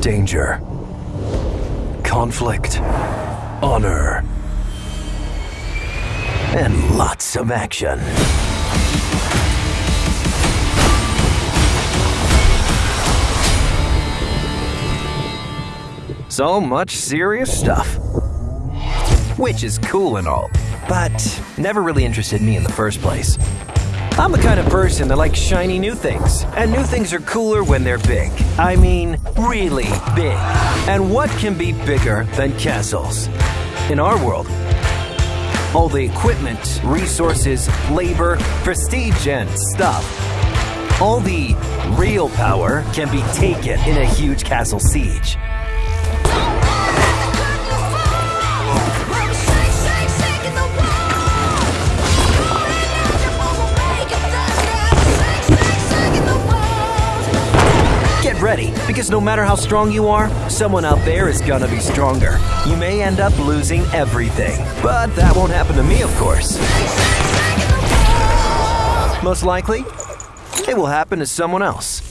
danger, conflict, honor, and lots of action. So much serious stuff. Which is cool and all, but never really interested me in the first place. I'm the kind of person that likes shiny new things, and new things are cooler when they're big. I mean, really big. And what can be bigger than castles? In our world, all the equipment, resources, labor, prestige, and stuff. All the real power can be taken in a huge castle siege. Ready, because no matter how strong you are, someone out there is gonna be stronger. You may end up losing everything, but that won't happen to me, of course. Most likely, it will happen to someone else.